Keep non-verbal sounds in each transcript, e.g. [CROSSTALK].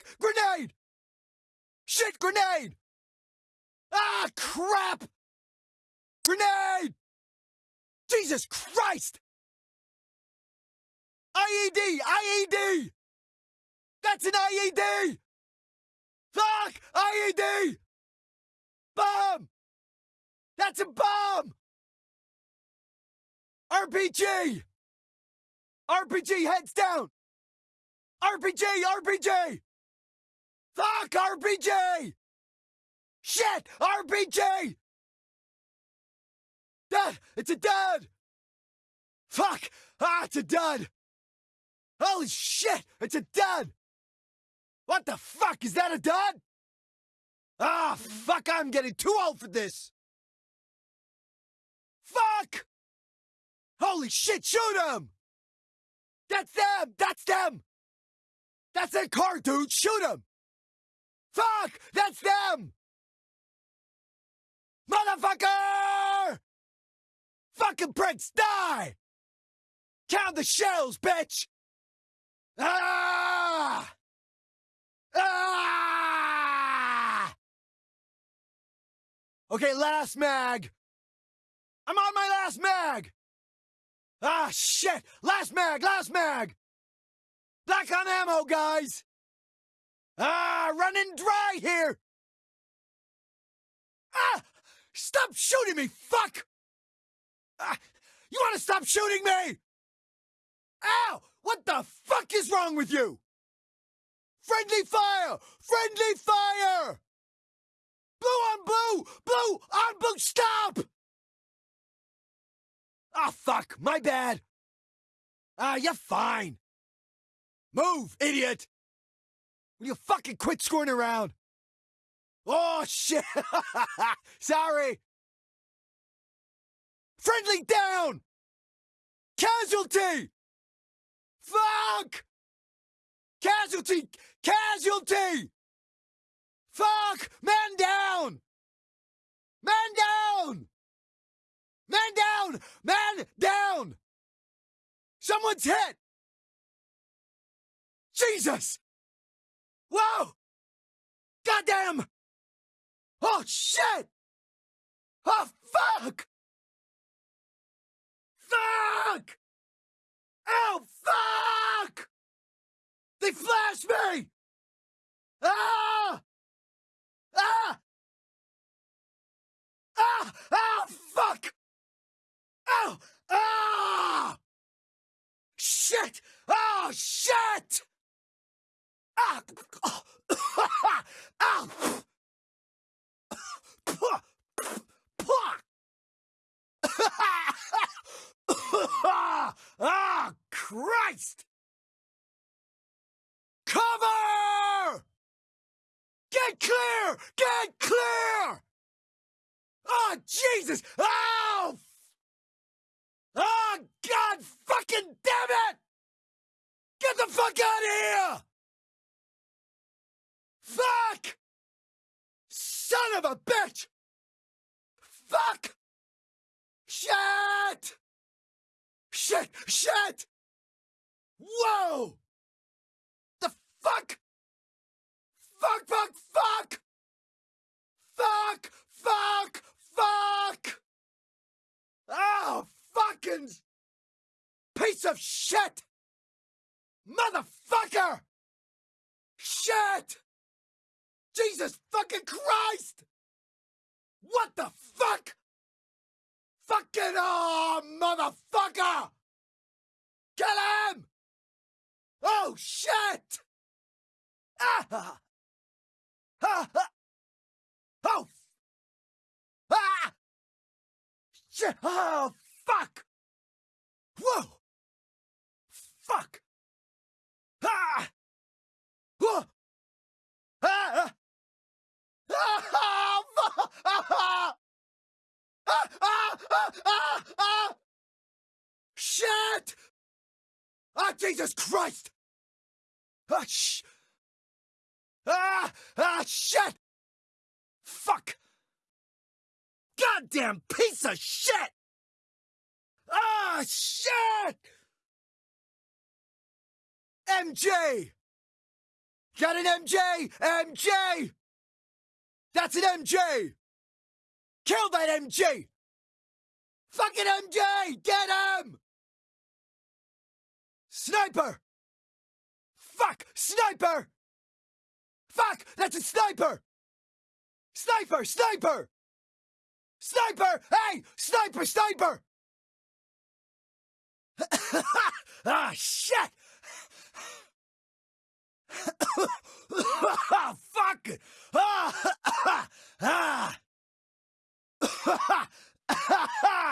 fuck! Grenade! Shit, grenade! Ah, crap! Grenade! Jesus Christ! IED! IED! That's an IED! Fuck! IED! Bomb! That's a bomb! RPG! RPG, heads down! RPG! RPG! Fuck! RPG! Shit! RPG! Dad! It's a dud! Fuck! Ah, it's a dud! Holy shit! It's a dud! What the fuck? Is that a dud? Ah, fuck! I'm getting too old for this! Fuck! Holy shit, shoot him! That's them! That's them! That's their car, dude! Shoot him! Fuck! That's them! Motherfucker! Fucking pricks, die! Count the shells, bitch! Ah! Ah! Okay, last mag. I'm on my last mag. Ah, shit! Last mag, last mag! Black on ammo, guys! Ah, running dry here! Ah! Stop shooting me, fuck! Ah, you want to stop shooting me? Ow! What the fuck is wrong with you? Friendly fire! Friendly fire! Blue on blue! Blue on blue! Stop! Ah, oh, fuck! My bad! Ah, you're fine! Move, idiot! Will you fucking quit screwing around? Oh, shit! [LAUGHS] Sorry! Friendly down! Casualty! Fuck! Casualty! Casualty! Fuck! Man down! Man down! Man down! Man down! Someone's hit! Jesus! Whoa! Goddamn! Oh shit! Oh fuck! Fuck! Oh fuck! They flashed me! Ah! Ah! Ah! Ah! Fuck! Oh! Ah! Shit! Oh shit! Ah! Christ! Cover! Get clear! Get clear! Oh, Jesus! Oh! Oh, God fucking damn it! Get the fuck out of here! Fuck! Son of a bitch! Fuck! Shit! Shit! Shit! Whoa! The fuck? Fuck, fuck, fuck! Fuck, fuck, fuck! Oh, fucking piece of shit! Motherfucker! Shit! Jesus fucking Christ! What the fuck? Fucking oh, motherfucker! Kill him! Oh shit! Ah! Ah! ah. Oh! Ah! Shit! Oh fuck! Whoa! Fuck! Ah! Whoa! Ah! Shit! Ah, Jesus Christ! Ah, sh- ah, ah, shit! Fuck! Goddamn piece of shit! Ah, shit! MJ! Got an MJ! MJ! That's an MJ! Kill that MJ! Fucking MJ! Get him! Sniper! Fuck! Sniper! Fuck! That's a sniper! Sniper! Sniper! Sniper! Hey! Sniper! Sniper! [LAUGHS] ah, shit! [COUGHS] Fuck! [COUGHS] Ah! [COUGHS] ah, Ha ha!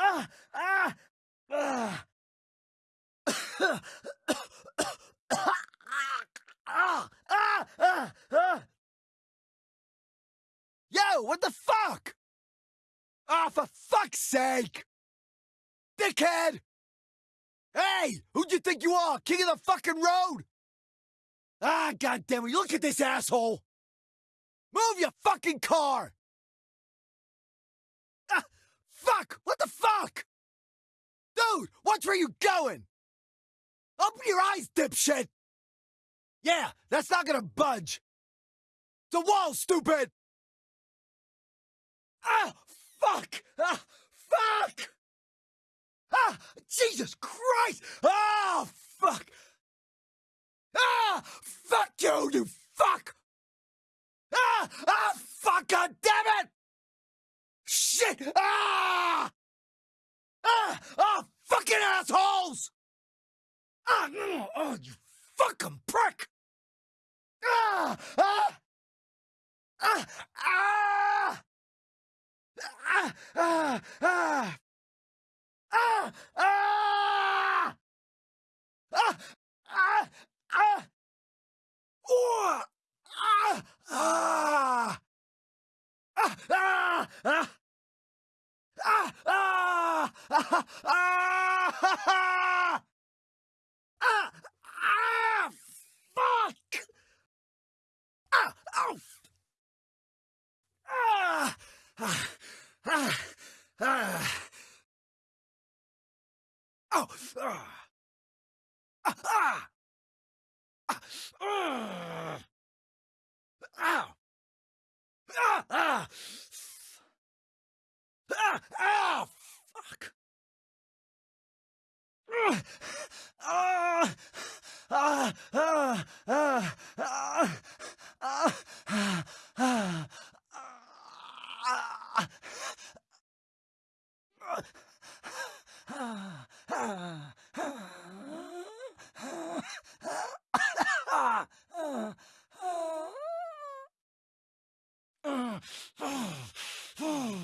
Ah, ah, ah. Yo, what the fuck? Ah, for fuck's sake! Dickhead! Hey, who'd you think you are? King of the fucking road? Ah, goddamn it, look at this asshole! Move your fucking car! Ah, fuck! What? Dude, watch where you going! Open your eyes, dipshit! Yeah, that's not gonna budge! The wall, stupid! Ah, fuck! Ah, fuck! Ah, Jesus Christ! Ah, fuck! Ah, fuck you, you fuck! Ah, ah, fuck! God damn it! Shit! Ah! Ah! Ah! Fucking assholes! Ah! mm, Oh, you fucking prick! Ah! Ah! Ah! Ah! Ah! Ah! Ah! Ah! Ah! Ah! Ah! Ah! Ah! Oh! Ah! Ah! Ah! Ah! Ah! Ow! Ah! Ah! Ah! Ah! Fuck! Ah! Ah! Ah! Ah! Ah! Ah! Ah! Ah! Ah!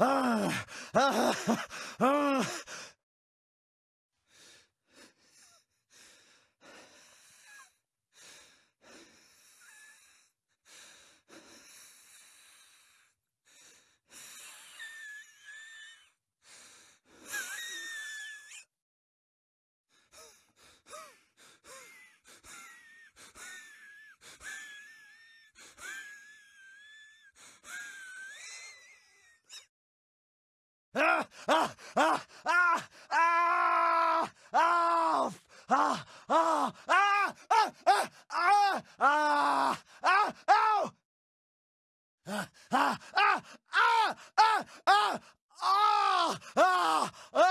Ah! Ah! ah,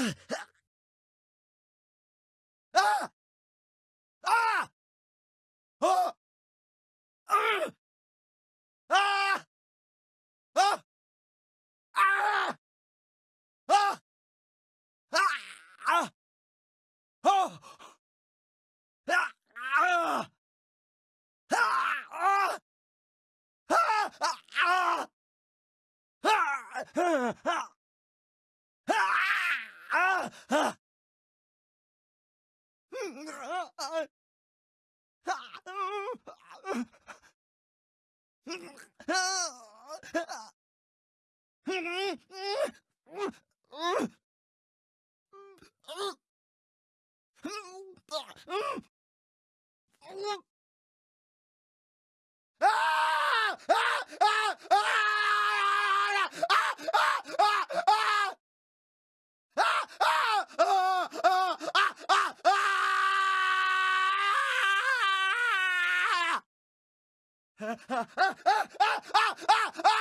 Uh, Ah! [LAUGHS] ah, ah, ah, ah, ah,